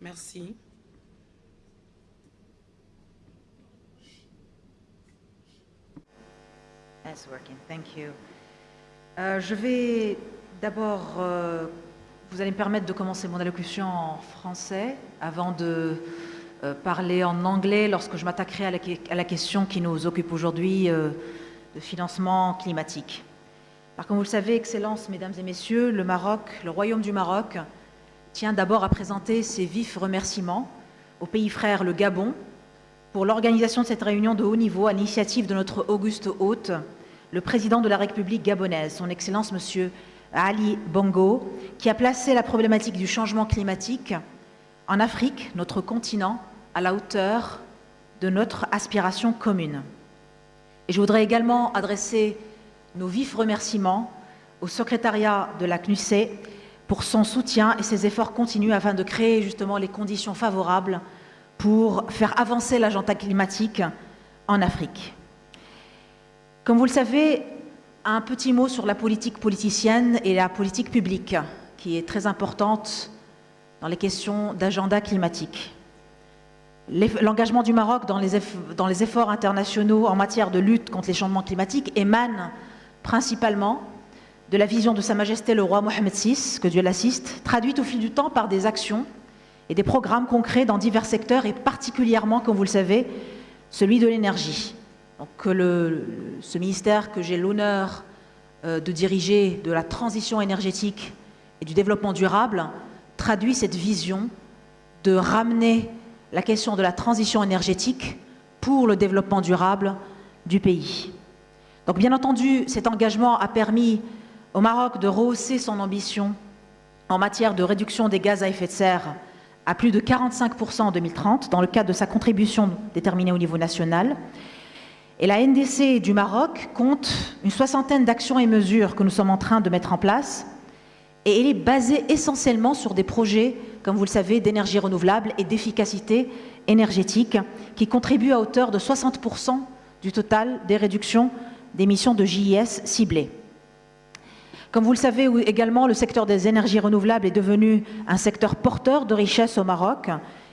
Merci. That's working. Thank you. Euh, je vais d'abord, euh, vous allez me permettre de commencer mon allocution en français avant de euh, parler en anglais lorsque je m'attaquerai à, la question qui nous occupe aujourd'hui de financement climatique. Comme vous le savez, Excellences, Mesdames et Messieurs, le Maroc, le Royaume du Maroc, tient d'abord à présenter ses vifs remerciements au pays frère, le Gabon, pour l'organisation de cette réunion de haut niveau à l'initiative de notre auguste hôte, le président de la République gabonaise, son Excellence Monsieur Ali Bongo, qui a placé la problématique du changement climatique en Afrique, notre continent, à la hauteur de notre aspiration commune. Et je voudrais également adresser nos vifs remerciements au secrétariat de la CNUC pour son soutien et ses efforts continus afin de créer justement les conditions favorables pour faire avancer l'agenda climatique en Afrique. Comme vous le savez, un petit mot sur la politique politicienne et la politique publique, qui est très importante dans les questions d'agenda climatique. L'engagement du Maroc dans les, efforts internationaux en matière de lutte contre les changements climatiques émane principalement de la vision de Sa Majesté le roi Mohamed VI, que Dieu l'assiste, traduite au fil du temps par des actions et des programmes concrets dans divers secteurs et particulièrement, comme vous le savez, celui de l'énergie. Donc, le, ce ministère que j'ai l'honneur euh, de diriger de la transition énergétique et du développement durable traduit cette vision de ramener la question de la transition énergétique pour le développement durable du pays. Donc bien entendu, cet engagement a permis au Maroc de rehausser son ambition en matière de réduction des gaz à effet de serre à plus de 45% en 2030 dans le cadre de sa contribution déterminée au niveau national. Et la NDC du Maroc compte une soixantaine d'actions et mesures que nous sommes en train de mettre en place. Et elle est basée essentiellement sur des projets, comme vous le savez, d'énergie renouvelable et d'efficacité énergétique qui contribuent à hauteur de 60% du total des réductions d'émissions de JIS ciblées. Comme vous le savez également, le secteur des énergies renouvelables est devenu un secteur porteur de richesse au Maroc.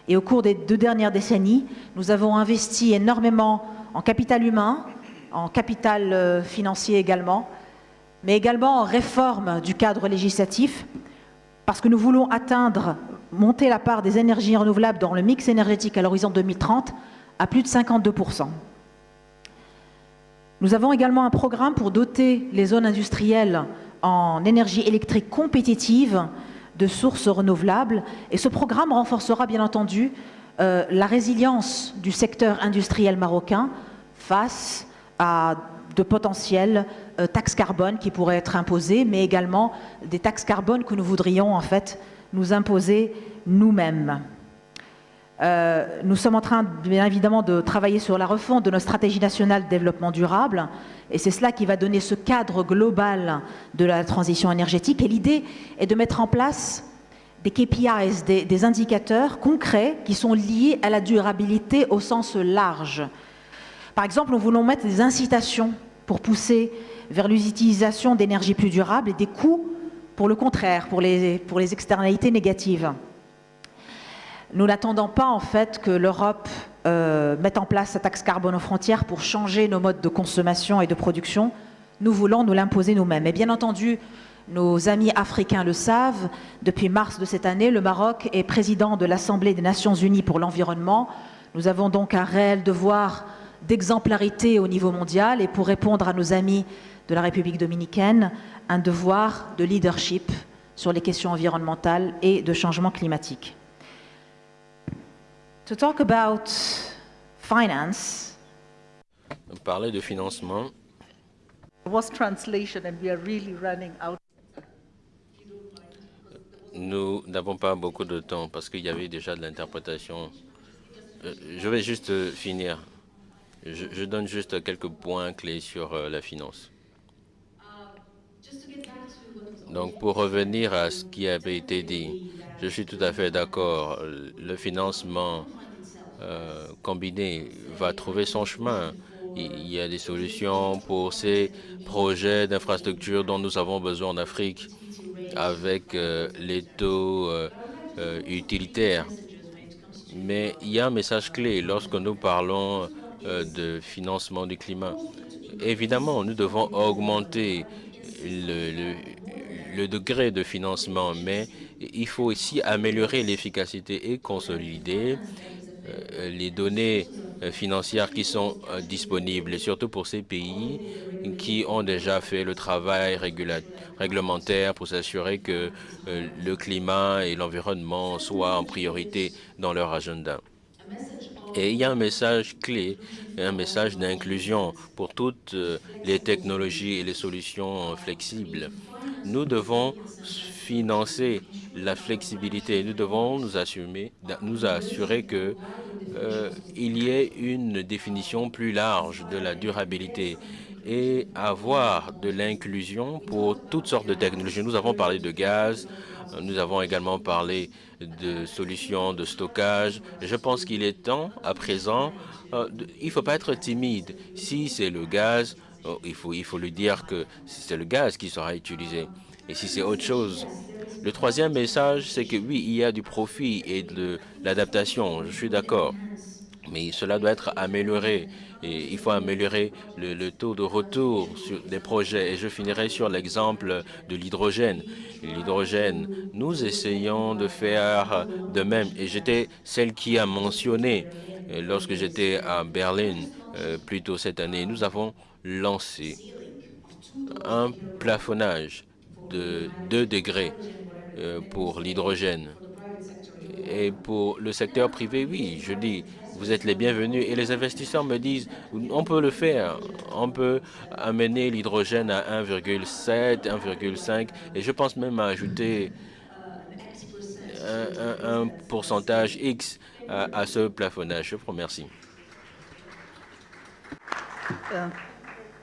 Et au cours des deux dernières décennies, nous avons investi énormément en capital humain, en capital euh, financier également, mais également en réforme du cadre législatif, parce que nous voulons atteindre, monter la part des énergies renouvelables dans le mix énergétique à l'horizon 2030 à plus de 52%. Nous avons également un programme pour doter les zones industrielles en énergie électrique compétitive de sources renouvelables. Et ce programme renforcera bien entendu euh, la résilience du secteur industriel marocain face à de potentielles euh, taxes carbone qui pourraient être imposées, mais également des taxes carbone que nous voudrions en fait nous imposer nous-mêmes. Euh, nous sommes en train, bien évidemment, de travailler sur la refonte de notre stratégie nationale de développement durable, et c'est cela qui va donner ce cadre global de la transition énergétique. Et l'idée est de mettre en place des KPIs, des, indicateurs concrets qui sont liés à la durabilité au sens large. Par exemple, nous voulons mettre des incitations pour pousser vers l'utilisation d'énergie plus durable et des coûts pour le contraire, pour les externalités négatives. Nous n'attendons pas en fait que l'Europe euh, mette en place sa taxe carbone aux frontières pour changer nos modes de consommation et de production. Nous voulons nous l'imposer nous-mêmes. Et bien entendu, nos amis africains le savent, depuis mars de cette année, le Maroc est président de l'Assemblée des Nations Unies pour l'environnement. Nous avons donc un réel devoir d'exemplarité au niveau mondial et pour répondre à nos amis de la République dominicaine, un devoir de leadership sur les questions environnementales et de changement climatique. To talk about finance, parler de financement. Was translation and we are really running out. Nous n'avons pas beaucoup de temps parce qu'il y avait déjà de l'interprétation. Euh, je vais juste finir. Je, je, donne juste quelques points clés sur euh, la finance. Donc, pour revenir à ce qui avait été dit, je suis tout à fait d'accord. Le financement euh, combiné va trouver son chemin. Il y a des solutions pour ces projets d'infrastructures dont nous avons besoin en Afrique avec euh, les taux euh, euh, utilitaire. Mais il y a un message clé lorsque nous parlons de financement du climat. Évidemment, nous devons augmenter le, le degré de financement, mais il faut aussi améliorer l'efficacité et consolider euh, les données euh, financières qui sont euh, disponibles, surtout pour ces pays qui ont déjà fait le travail réglementaire pour s'assurer que le climat et l'environnement soient en priorité dans leur agenda. Et il y a un message clé, un message d'inclusion pour toutes les technologies et les solutions flexibles. Nous devons financer la flexibilité. Nous devons nous, assumer, nous assurer que euh, il y ait une définition plus large de la durabilité et avoir de l'inclusion pour toutes sortes de technologies. Nous avons parlé de gaz, nous avons également parlé de solutions de stockage. Je pense qu'il est temps, à présent, euh, il ne faut pas être timide. Si c'est le gaz, il, faut, il faut lui dire que c'est le gaz qui sera utilisé. Et si c'est autre chose, le troisième message, c'est que oui, il y a du profit et de l'adaptation, je suis d'accord, mais cela doit être amélioré et il faut améliorer le, taux de retour sur des projets. Et je finirai sur l'exemple de l'hydrogène. L'hydrogène, nous essayons de faire de même. Et j'étais celle qui a mentionné, euh, lorsque j'étais à Berlin euh, plus tôt cette année, nous avons lancé un plafonnage de 2 degrés euh, pour l'hydrogène. Et pour le secteur privé, oui, je dis, vous êtes les bienvenus. Et les investisseurs me disent, on peut le faire. On peut amener l'hydrogène à 1,7, 1,5. Et je pense même à ajouter un, pourcentage X à, ce plafonnage. Je vous remercie. Uh,